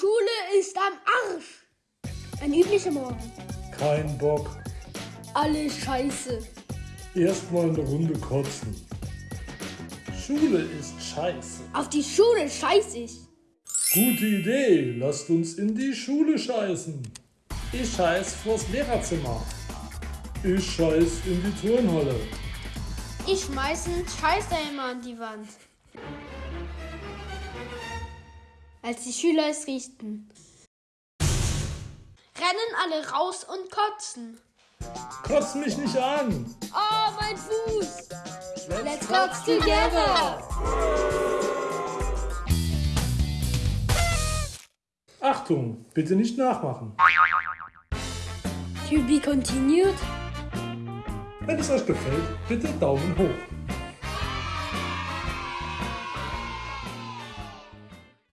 Schule ist am Arsch. Ein üblicher Morgen. Kein Bock. Alle scheiße. Erstmal eine Runde kotzen. Schule ist scheiße. Auf die Schule scheiß ich. Gute Idee. Lasst uns in die Schule scheißen. Ich scheiß vors Lehrerzimmer. Ich scheiß in die Turnhalle. Ich schmeiß einen Scheißeimer an die Wand. Als die Schüler es riechten, rennen alle raus und kotzen. Kotz mich nicht an. Oh, mein Fuß! Let's kotz together. Achtung, bitte nicht nachmachen. To be continued. Wenn es euch gefällt, bitte Daumen hoch.